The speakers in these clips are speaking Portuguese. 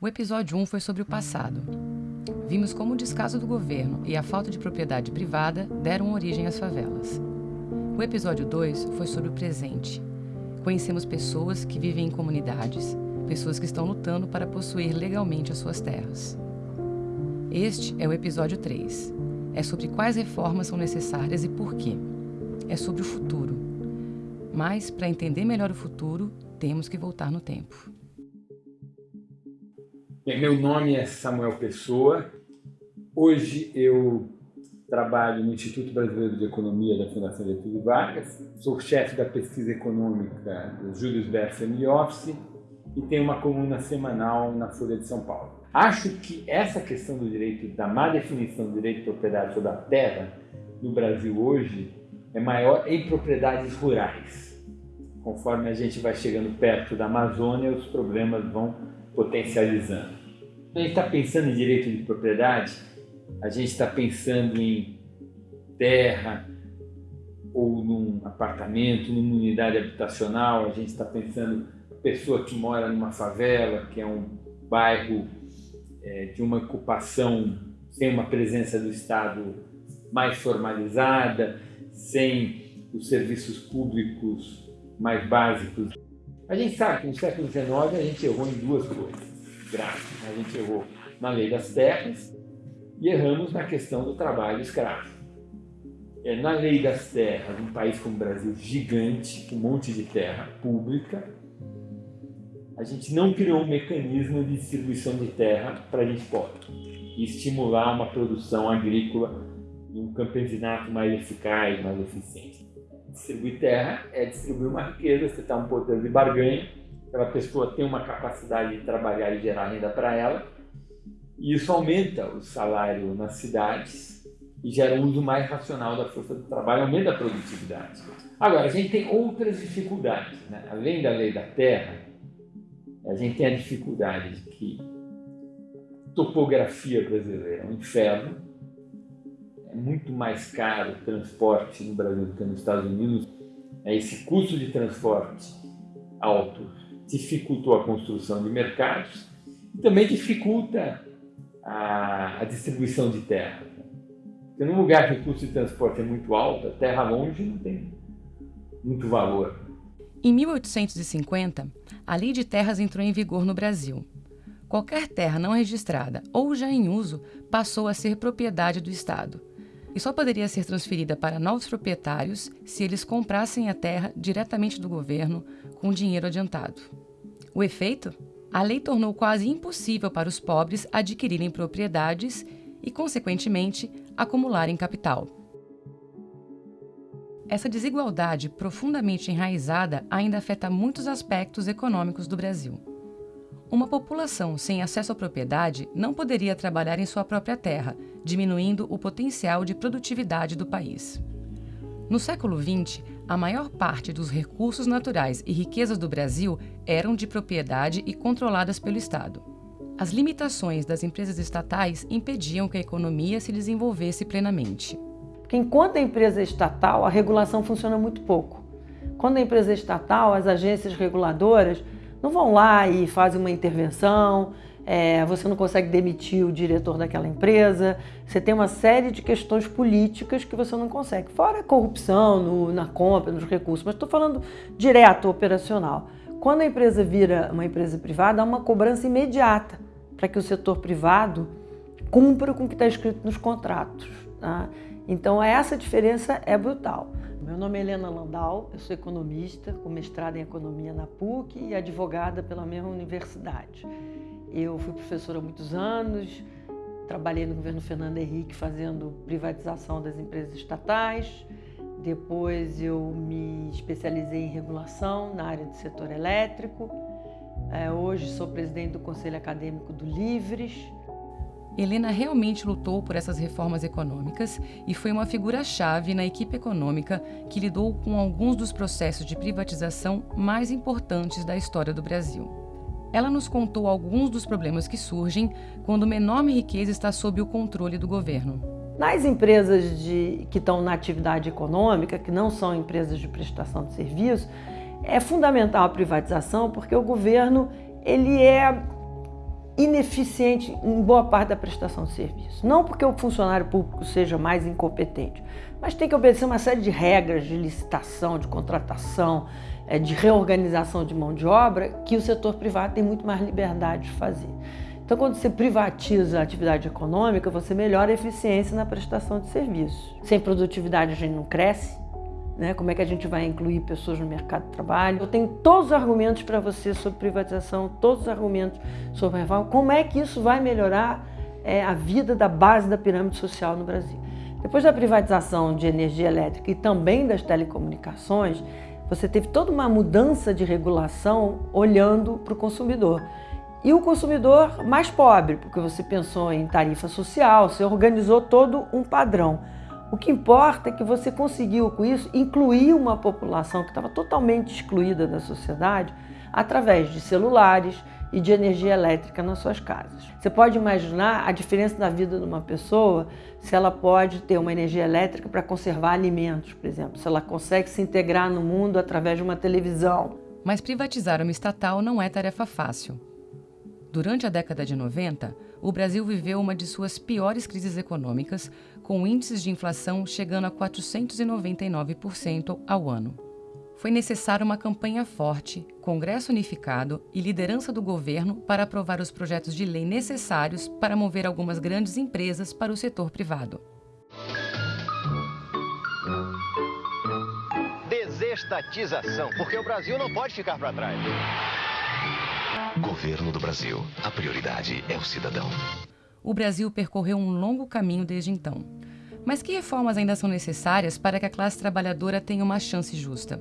O episódio 1 foi sobre o passado. Vimos como o descaso do governo e a falta de propriedade privada deram origem às favelas. O episódio 2 foi sobre o presente. Conhecemos pessoas que vivem em comunidades, pessoas que estão lutando para possuir legalmente as suas terras. Este é o episódio 3. É sobre quais reformas são necessárias e por quê. É sobre o futuro. Mas, para entender melhor o futuro, temos que voltar no tempo. Meu nome é Samuel Pessoa. Hoje eu trabalho no Instituto Brasileiro de Economia da Fundação Getúlio Vargas. Sou chefe da pesquisa econômica do Julius Baer Family Office e tenho uma coluna semanal na Folha de São Paulo. Acho que essa questão do direito, da má definição do direito de propriedade sobre a terra no Brasil hoje é maior em propriedades rurais. Conforme a gente vai chegando perto da Amazônia, os problemas vão potencializando. Quando a gente está pensando em direito de propriedade, a gente está pensando em terra ou num apartamento, numa unidade habitacional, a gente está pensando pessoa que mora numa favela, que é um bairro é, de uma ocupação sem uma presença do Estado mais formalizada, sem os serviços públicos mais básicos? A gente sabe que no século XIX a gente errou em duas coisas graves. A gente errou na lei das terras e erramos na questão do trabalho escravo. É, na lei das terras, um país como o Brasil gigante, com um monte de terra pública, a gente não criou um mecanismo de distribuição de terra para a gente pobre e estimular uma produção agrícola e um campesinato mais eficaz, mais eficiente distribuir terra é distribuir uma riqueza, você está um poder de barganha, aquela pessoa tem uma capacidade de trabalhar e gerar renda para ela, e isso aumenta o salário nas cidades e gera um uso mais racional da força do trabalho, aumenta a produtividade. Agora, a gente tem outras dificuldades. Né? Além da lei da terra, a gente tem a dificuldade de que topografia brasileira é um inferno, é muito mais caro o transporte no Brasil do que nos Estados Unidos. É, esse custo de transporte alto dificultou a construção de mercados e também dificulta a, a distribuição de terra. Porque num lugar que o custo de transporte é muito alto, a terra longe não tem muito valor. Em 1850, a Lei de Terras entrou em vigor no Brasil. Qualquer terra não registrada ou já em uso passou a ser propriedade do Estado e só poderia ser transferida para novos proprietários se eles comprassem a terra diretamente do governo com dinheiro adiantado. O efeito? A lei tornou quase impossível para os pobres adquirirem propriedades e, consequentemente, acumularem capital. Essa desigualdade profundamente enraizada ainda afeta muitos aspectos econômicos do Brasil. Uma população sem acesso à propriedade não poderia trabalhar em sua própria terra, diminuindo o potencial de produtividade do país. No século XX, a maior parte dos recursos naturais e riquezas do Brasil eram de propriedade e controladas pelo Estado. As limitações das empresas estatais impediam que a economia se desenvolvesse plenamente. Porque enquanto a empresa é estatal, a regulação funciona muito pouco. Quando a empresa é estatal, as agências reguladoras não vão lá e fazem uma intervenção, é, você não consegue demitir o diretor daquela empresa, você tem uma série de questões políticas que você não consegue. Fora a corrupção no, na compra, nos recursos, mas estou falando direto, operacional. Quando a empresa vira uma empresa privada, há uma cobrança imediata para que o setor privado cumpra com o que está escrito nos contratos. Tá? Então essa diferença é brutal. Meu nome é Helena Landau, eu sou economista, com mestrado em economia na PUC e advogada pela mesma universidade. Eu fui professora há muitos anos, trabalhei no governo Fernando Henrique fazendo privatização das empresas estatais. Depois eu me especializei em regulação na área do setor elétrico. É, hoje sou presidente do Conselho Acadêmico do Livres, Helena realmente lutou por essas reformas econômicas e foi uma figura-chave na equipe econômica que lidou com alguns dos processos de privatização mais importantes da história do Brasil. Ela nos contou alguns dos problemas que surgem quando uma enorme riqueza está sob o controle do governo. Nas empresas de, que estão na atividade econômica, que não são empresas de prestação de serviço, é fundamental a privatização porque o governo ele é ineficiente em boa parte da prestação de serviço. Não porque o funcionário público seja mais incompetente, mas tem que obedecer uma série de regras de licitação, de contratação, eh, de reorganização de mão de obra que o setor privado tem muito mais liberdade de fazer. Então, quando você privatiza a atividade econômica, você melhora a eficiência na prestação de serviços. Sem produtividade a gente não cresce, né? Como é que a gente vai incluir pessoas no mercado de trabalho? Eu tenho todos os argumentos para você sobre privatização, todos os argumentos sobre reforma. Como é que isso vai melhorar é, a vida da base da pirâmide social no Brasil? Depois da privatização de energia elétrica e também das telecomunicações, você teve toda uma mudança de regulação olhando para o consumidor. E o consumidor mais pobre, porque você pensou em tarifa social, você organizou todo um padrão. O que importa é que você conseguiu com isso incluir uma população que estava totalmente excluída da sociedade através de celulares e de energia elétrica nas suas casas. Você pode imaginar a diferença da vida de uma pessoa se ela pode ter uma energia elétrica para conservar alimentos, por exemplo, se ela consegue se integrar no mundo através de uma televisão. Mas privatizar uma estatal não é tarefa fácil. Durante a década de 90, o Brasil viveu uma de suas piores crises econômicas, com índices de inflação chegando a 499% ao ano. Foi necessária uma campanha forte, Congresso unificado e liderança do governo para aprovar os projetos de lei necessários para mover algumas grandes empresas para o setor privado. Desestatização, porque o Brasil não pode ficar para trás. Governo do Brasil. A prioridade é o cidadão. O Brasil percorreu um longo caminho desde então. Mas que reformas ainda são necessárias para que a classe trabalhadora tenha uma chance justa?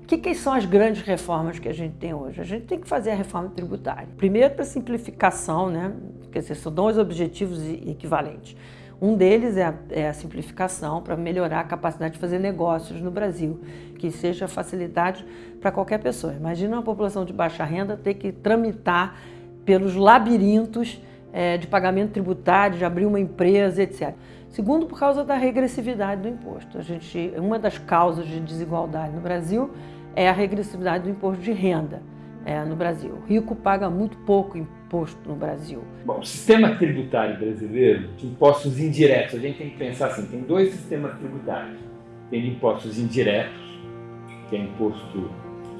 O que, que, são as grandes reformas que a gente tem hoje? A gente tem que fazer a reforma tributária. Primeiro, para simplificação, né? Quer dizer, são dois objetivos equivalentes. Um deles é a, é a simplificação para melhorar a capacidade de fazer negócios no Brasil, que seja facilidade para qualquer pessoa. Imagina uma população de baixa renda ter que tramitar pelos labirintos é, de pagamento tributário, de abrir uma empresa, etc. Segundo, por causa da regressividade do imposto. A gente, uma das causas de desigualdade no Brasil é a regressividade do imposto de renda é, no Brasil. O rico paga muito pouco imposto no Brasil. Bom, o sistema tributário brasileiro de impostos indiretos, a gente tem que pensar assim, tem dois sistemas tributários. Tem impostos indiretos, que é imposto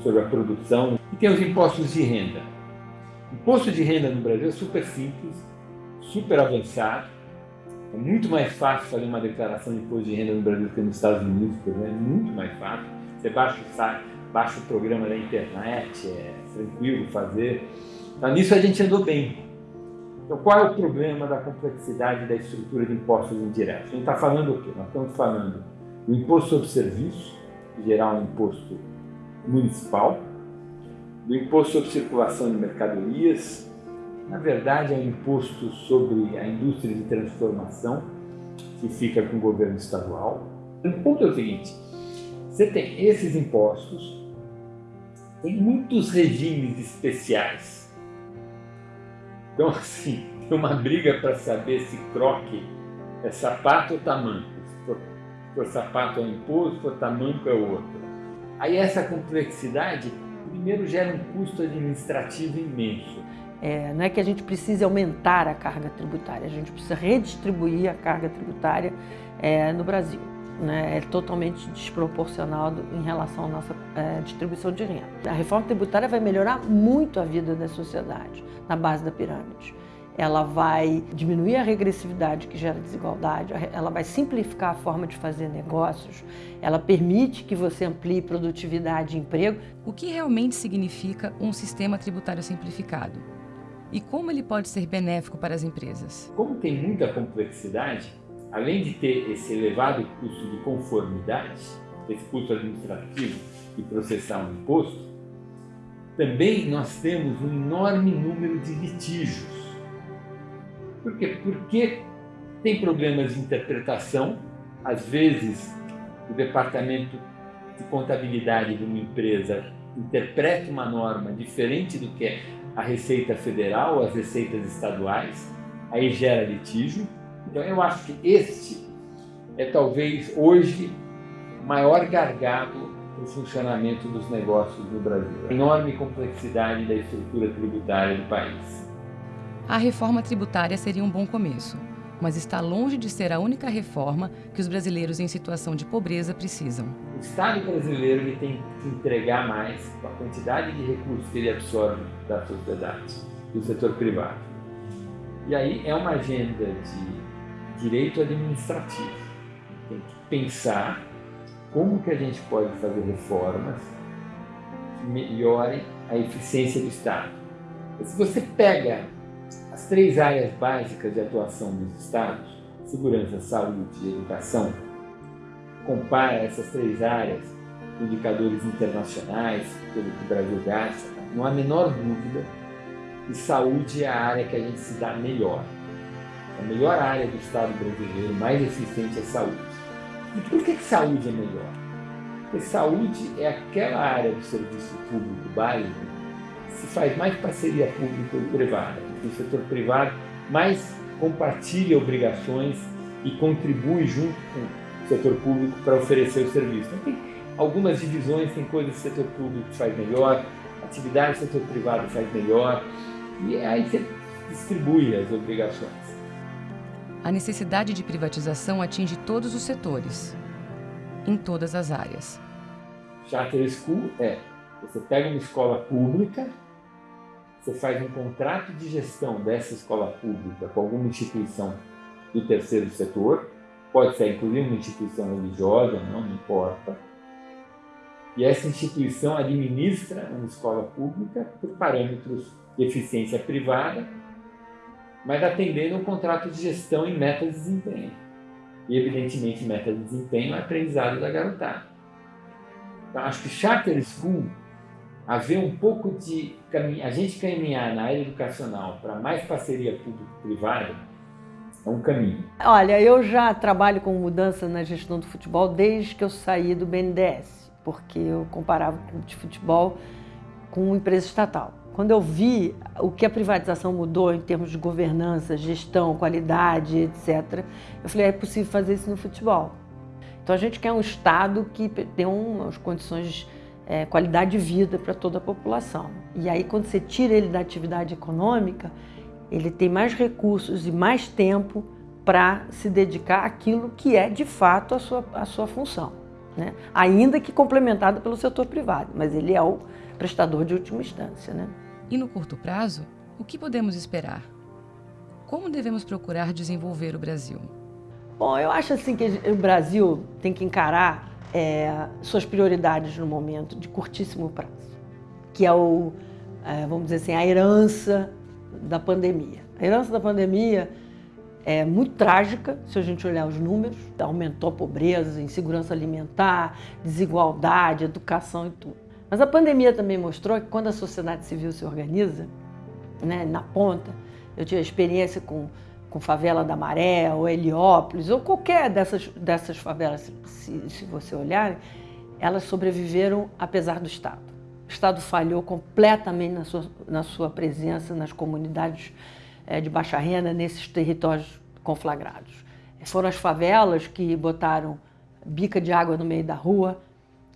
sobre a produção, e tem os impostos de renda. Imposto de renda no Brasil é super simples, super avançado, é muito mais fácil fazer uma declaração de imposto de renda no Brasil do que nos Estados Unidos, por exemplo, é muito mais fácil. Você baixa o site, baixa o programa da internet, é tranquilo fazer. Então, nisso a gente andou bem. Então, qual é o problema da complexidade da estrutura de impostos indiretos? A gente está falando o quê? Nós estamos falando do imposto sobre serviço, que geral um imposto municipal, do imposto sobre circulação de mercadorias, na verdade é um imposto sobre a indústria de transformação, que fica com o governo estadual. O ponto é o seguinte, você tem esses impostos tem muitos regimes especiais. Então, assim, tem uma briga para saber se croque é sapato ou tamanco. Se for, se for sapato é um imposto, se for tamanco é outro. Aí essa complexidade, primeiro, gera um custo administrativo imenso. É, não é que a gente precise aumentar a carga tributária, a gente precisa redistribuir a carga tributária é, no Brasil né, é totalmente desproporcional em relação à nossa é, distribuição de renda. A reforma tributária vai melhorar muito a vida da sociedade na base da pirâmide. Ela vai diminuir a regressividade que gera desigualdade, ela vai simplificar a forma de fazer negócios, ela permite que você amplie produtividade e emprego. O que realmente significa um sistema tributário simplificado? E como ele pode ser benéfico para as empresas? Como tem muita complexidade, além de ter esse elevado custo de conformidade, esse custo administrativo de processar um imposto, também nós temos um enorme número de litígios. Por quê? Porque tem problemas de interpretação, às vezes o departamento de contabilidade de uma empresa interpreta uma norma diferente do que é a Receita Federal, as receitas estaduais, aí gera litígio. Então eu acho que este é talvez hoje o maior gargalo para o funcionamento dos negócios no Brasil. A enorme complexidade da estrutura tributária do país. A reforma tributária seria um bom começo, mas está longe de ser a única reforma que os brasileiros em situação de pobreza precisam. O Estado brasileiro ele tem que entregar mais a quantidade de recursos que ele absorve da sociedade, do setor privado. E aí é uma agenda de direito administrativo. Tem que pensar como que a gente pode fazer reformas que melhorem a eficiência do Estado. Se você pega as três áreas básicas de atuação dos Estados, segurança, saúde e educação, compara essas três áreas, indicadores internacionais, pelo que o Brasil gasta, não há a menor dúvida que saúde é a área que a gente se dá melhor. A melhor área do Estado brasileiro, mais eficiente é saúde. E por que, que saúde é melhor? Porque saúde é aquela área do serviço público básico se faz mais parceria pública e privada. O setor privado mais compartilha obrigações e contribui junto com o setor público para oferecer o serviço. Então, tem algumas divisões, tem coisas que o setor público faz melhor, atividades que o setor privado faz melhor, e aí você distribui as obrigações. A necessidade de privatização atinge todos os setores, em todas as áreas. Charter School é, você pega uma escola pública, você faz um contrato de gestão dessa escola pública com alguma instituição do terceiro setor, pode ser inclusive uma instituição religiosa, não, importa. E essa instituição administra uma escola pública por parâmetros de eficiência privada, mas atendendo um contrato de gestão em metas de desempenho. E, evidentemente, metas de desempenho é aprendizado da garotada. Então, acho que Charter School, haver um pouco de a gente caminhar na área educacional para mais parceria público-privada, é um caminho. Olha, eu já trabalho com mudança na gestão do futebol desde que eu saí do BNDES, porque eu comparava o clube de futebol com uma empresa estatal. Quando eu vi o que a privatização mudou em termos de governança, gestão, qualidade, etc., eu falei, é possível fazer isso no futebol. Então a gente quer um Estado que tenha umas condições, é, qualidade de vida para toda a população. E aí quando você tira ele da atividade econômica, ele tem mais recursos e mais tempo para se dedicar àquilo que é de fato a sua, a sua função. Né? Ainda que complementado pelo setor privado, mas ele é o prestador de última instância. Né? E no curto prazo, o que podemos esperar? Como devemos procurar desenvolver o Brasil? Bom, eu acho assim que o Brasil tem que encarar é, suas prioridades no momento de curtíssimo prazo, que é o, é, vamos dizer assim, a herança da pandemia. A herança da pandemia é muito trágica, se a gente olhar os números, aumentou a pobreza, insegurança alimentar, desigualdade, educação e tudo. Mas a pandemia também mostrou que quando a sociedade civil se organiza, né, na ponta, eu tive experiência com, com Favela da Maré, ou Heliópolis, ou qualquer dessas, dessas favelas, se, se você olhar, elas sobreviveram apesar do Estado. O Estado falhou completamente na sua, na sua presença nas comunidades é, de baixa renda, nesses territórios conflagrados. Foram as favelas que botaram bica de água no meio da rua,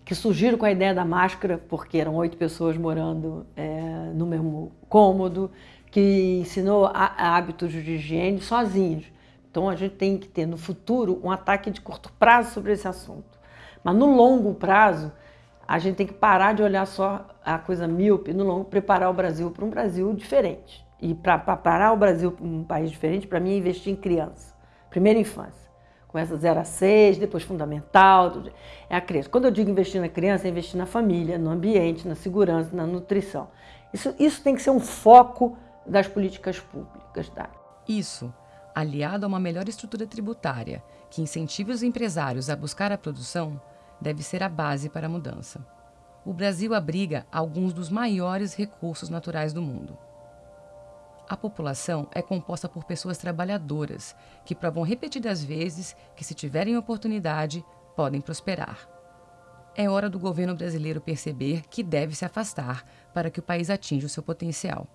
que surgiram com a ideia da máscara, porque eram oito pessoas morando é, no mesmo cômodo, que ensinou hábitos de higiene sozinhos. Então a gente tem que ter no futuro um ataque de curto prazo sobre esse assunto. Mas no longo prazo, a gente tem que parar de olhar só a coisa míope, no longo, preparar o Brasil para um Brasil diferente. E para parar o Brasil para um país diferente, para mim é investir em criança, primeira infância. Começa 0 a 6, depois fundamental, é a criança. Quando eu digo investir na criança, é investir na família, no ambiente, na segurança, na nutrição. Isso, isso tem que ser um foco das políticas públicas. Tá? Isso, aliado a uma melhor estrutura tributária que incentive os empresários a buscar a produção, deve ser a base para a mudança. O Brasil abriga alguns dos maiores recursos naturais do mundo. A população é composta por pessoas trabalhadoras que provam repetidas vezes que, se tiverem oportunidade, podem prosperar. É hora do governo brasileiro perceber que deve se afastar para que o país atinja o seu potencial.